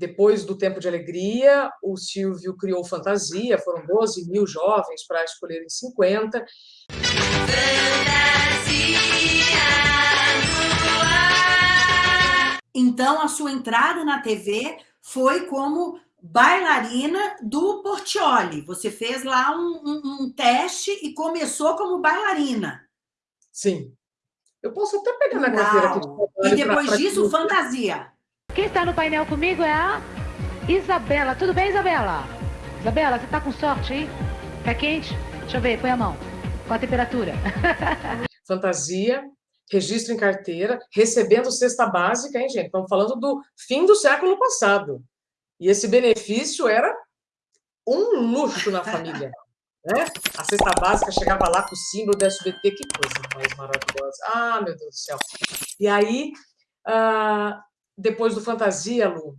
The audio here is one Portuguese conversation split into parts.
depois do Tempo de Alegria, o Silvio criou Fantasia, foram 12 mil jovens para escolherem 50. Então, a sua entrada na TV foi como bailarina do Portioli. Você fez lá um, um, um teste e começou como bailarina. Sim. Eu posso até pegar na carteira aqui. De e depois pra, pra disso, que... fantasia. Quem está no painel comigo é a Isabela. Tudo bem, Isabela? Isabela, você está com sorte aí? Tá quente? Deixa eu ver, põe a mão. Qual a temperatura? Fantasia, registro em carteira, recebendo cesta básica, hein, gente? Estamos falando do fim do século passado. E esse benefício era um luxo na família. Né? A cesta básica chegava lá com o símbolo do SBT, que coisa mais maravilhosa. Ah, meu Deus do céu. E aí, ah, depois do Fantasia, Lu,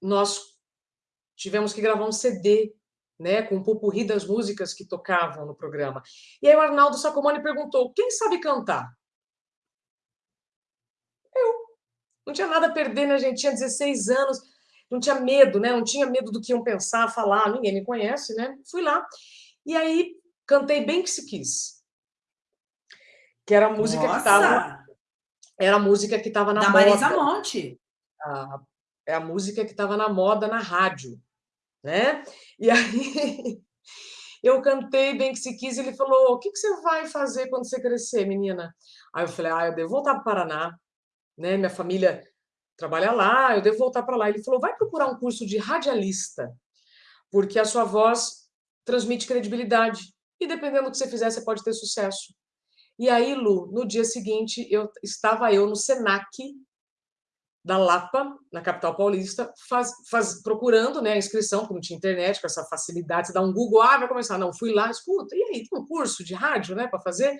nós tivemos que gravar um CD, né, com um pupurri das músicas que tocavam no programa. E aí o Arnaldo Sacomani perguntou, quem sabe cantar? Eu. Não tinha nada a perder, né, gente? Tinha 16 anos, não tinha medo, né? Não tinha medo do que iam pensar, falar, ninguém me conhece, né? Fui lá. E aí cantei Bem Que Se Quis. Que era a música Nossa! que estava... Era a música que estava na da moda. Marisa Monte. A, é a música que estava na moda na rádio, né? E aí eu cantei Bem Que Se Quis e ele falou, o que, que você vai fazer quando você crescer, menina? Aí eu falei, ah, eu devo voltar para o Paraná, né? Minha família trabalha lá, eu devo voltar para lá. Ele falou, vai procurar um curso de radialista, porque a sua voz transmite credibilidade. E dependendo do que você fizer, você pode ter sucesso. E aí, Lu, no dia seguinte, eu estava eu no Senac da Lapa, na capital paulista, faz, faz, procurando né, a inscrição, porque não tinha internet, com essa facilidade, você dá um Google, ah, vai começar. Não, fui lá, escuta, e aí, tem um curso de rádio né, para fazer?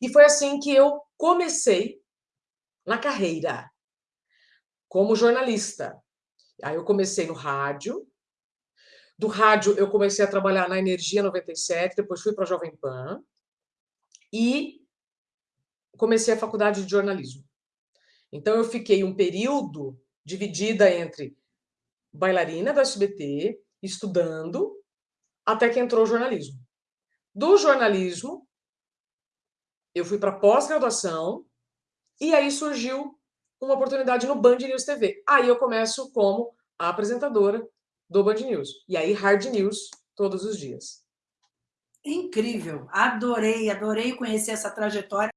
E foi assim que eu comecei na carreira, como jornalista. Aí eu comecei no rádio, do rádio, eu comecei a trabalhar na Energia 97, depois fui para a Jovem Pan e comecei a faculdade de jornalismo. Então, eu fiquei um período dividida entre bailarina do SBT, estudando, até que entrou o jornalismo. Do jornalismo, eu fui para pós-graduação e aí surgiu uma oportunidade no Band News TV. Aí eu começo como apresentadora do Band News. E aí, Hard News todos os dias. Incrível. Adorei, adorei conhecer essa trajetória.